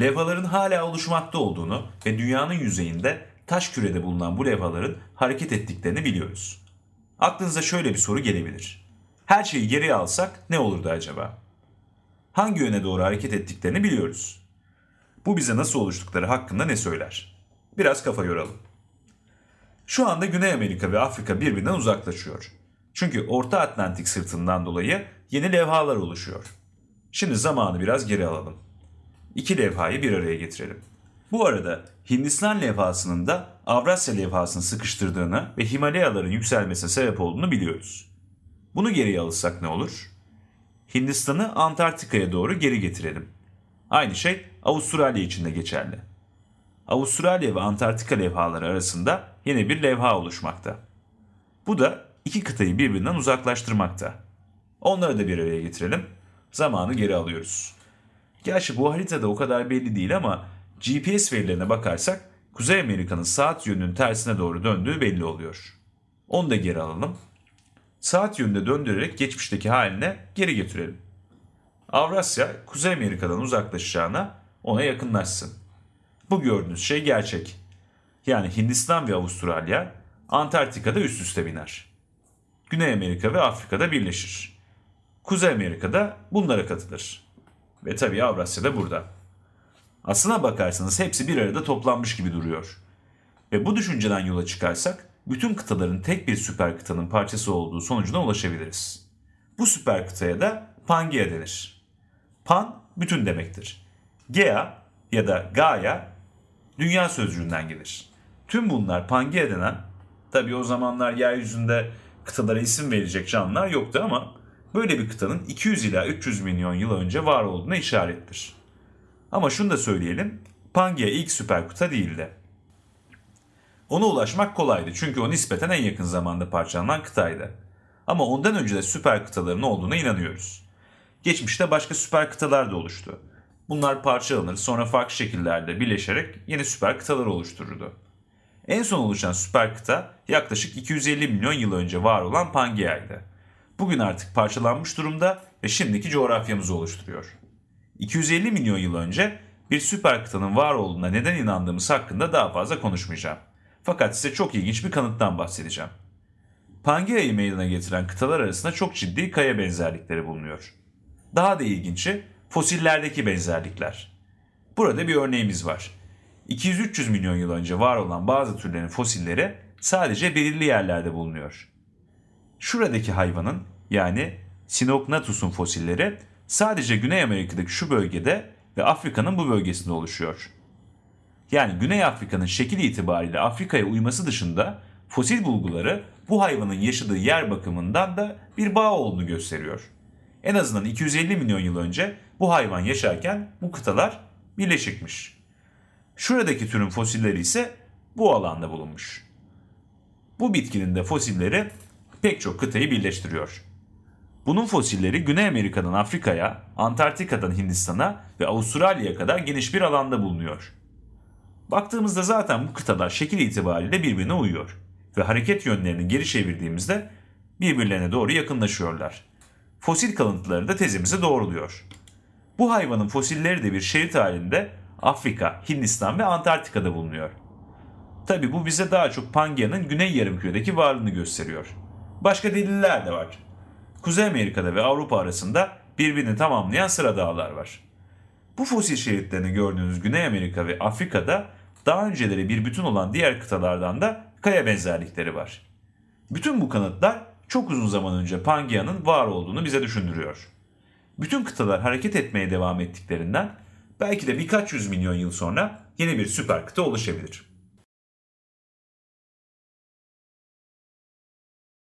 Levhaların hala oluşmakta olduğunu ve dünyanın yüzeyinde taş kürede bulunan bu levhaların hareket ettiklerini biliyoruz. Aklınıza şöyle bir soru gelebilir. Her şeyi geriye alsak ne olurdu acaba? Hangi yöne doğru hareket ettiklerini biliyoruz. Bu bize nasıl oluştukları hakkında ne söyler? Biraz kafa yoralım. Şu anda Güney Amerika ve Afrika birbirinden uzaklaşıyor. Çünkü Orta Atlantik sırtından dolayı yeni levhalar oluşuyor. Şimdi zamanı biraz geri alalım. İki levhayı bir araya getirelim. Bu arada Hindistan levhasının da Avrasya levhasını sıkıştırdığını ve Himalayaların yükselmesine sebep olduğunu biliyoruz. Bunu geriye alırsak ne olur? Hindistan'ı Antarktika'ya doğru geri getirelim. Aynı şey Avustralya için de geçerli. Avustralya ve Antarktika levhaları arasında yeni bir levha oluşmakta. Bu da iki kıtayı birbirinden uzaklaştırmakta. Onları da bir araya getirelim. Zamanı geri alıyoruz. Gerçi bu haritada o kadar belli değil ama GPS verilerine bakarsak Kuzey Amerika'nın saat yönünün tersine doğru döndüğü belli oluyor. Onu da geri alalım. Saat yönünde döndürerek geçmişteki haline geri getirelim. Avrasya Kuzey Amerika'dan uzaklaşacağına ona yakınlaşsın. Bu gördüğünüz şey gerçek. Yani Hindistan ve Avustralya Antarktika'da üst üste biner. Güney Amerika ve Afrika'da birleşir. Kuzey Amerika'da bunlara katılır. Ve tabii Avrasya da burada. Aslına bakarsanız hepsi bir arada toplanmış gibi duruyor. Ve bu düşünceden yola çıkarsak bütün kıtaların tek bir süper kıtanın parçası olduğu sonucuna ulaşabiliriz. Bu süper kıtaya da Pangea denir. Pan bütün demektir. Gea ya da Gaia dünya sözcüğünden gelir. Tüm bunlar Pangea denen, tabi o zamanlar yeryüzünde kıtalara isim verecek canlılar yoktu ama böyle bir kıtanın 200 ila 300 milyon yıl önce var olduğuna işarettir. Ama şunu da söyleyelim, Pangea ilk süper kıta değildi. Ona ulaşmak kolaydı çünkü o nispeten en yakın zamanda parçalanan kıtaydı. Ama ondan önce de süper kıtaların olduğuna inanıyoruz. Geçmişte başka süper kıtalar da oluştu. Bunlar parçalanır sonra farklı şekillerde birleşerek yeni süper kıtalar oluştururdu. En son oluşan süper kıta yaklaşık 250 milyon yıl önce var olan Pangea'ydı. Bugün artık parçalanmış durumda ve şimdiki coğrafyamızı oluşturuyor. 250 milyon yıl önce bir süper kıtanın var olduğuna neden inandığımız hakkında daha fazla konuşmayacağım. Fakat size çok ilginç bir kanıttan bahsedeceğim. Pangea'yı meydana getiren kıtalar arasında çok ciddi kaya benzerlikleri bulunuyor. Daha da ilginci fosillerdeki benzerlikler. Burada bir örneğimiz var. 200-300 milyon yıl önce var olan bazı türlerin fosilleri sadece belirli yerlerde bulunuyor. Şuradaki hayvanın yani Sinognathus'un fosilleri sadece Güney Amerika'daki şu bölgede ve Afrika'nın bu bölgesinde oluşuyor. Yani Güney Afrika'nın şekil itibariyle Afrika'ya uyması dışında fosil bulguları bu hayvanın yaşadığı yer bakımından da bir bağ olduğunu gösteriyor. En azından 250 milyon yıl önce bu hayvan yaşarken bu kıtalar birleşikmiş. Şuradaki türün fosilleri ise bu alanda bulunmuş. Bu bitkinin de fosilleri pek çok kıtayı birleştiriyor. Bunun fosilleri Güney Amerika'dan Afrika'ya, Antarktika'dan Hindistan'a ve Avustralya'ya kadar geniş bir alanda bulunuyor. Baktığımızda zaten bu kıtalar şekil itibariyle birbirine uyuyor ve hareket yönlerini geri çevirdiğimizde birbirlerine doğru yakınlaşıyorlar. Fosil kalıntıları da tezimizi doğruluyor. Bu hayvanın fosilleri de bir şerit halinde Afrika, Hindistan ve Antarktika'da bulunuyor. Tabi bu bize daha çok Pangea'nın güney yarımküredeki varlığını gösteriyor. Başka deliller de var. Kuzey Amerika'da ve Avrupa arasında birbirini tamamlayan sıra dağlar var. Bu fosil şeritlerini gördüğünüz Güney Amerika ve Afrika'da daha önceleri bir bütün olan diğer kıtalardan da kaya benzerlikleri var. Bütün bu kanıtlar çok uzun zaman önce Pangea'nın var olduğunu bize düşündürüyor. Bütün kıtalar hareket etmeye devam ettiklerinden belki de birkaç yüz milyon yıl sonra yeni bir süper kıta oluşabilir.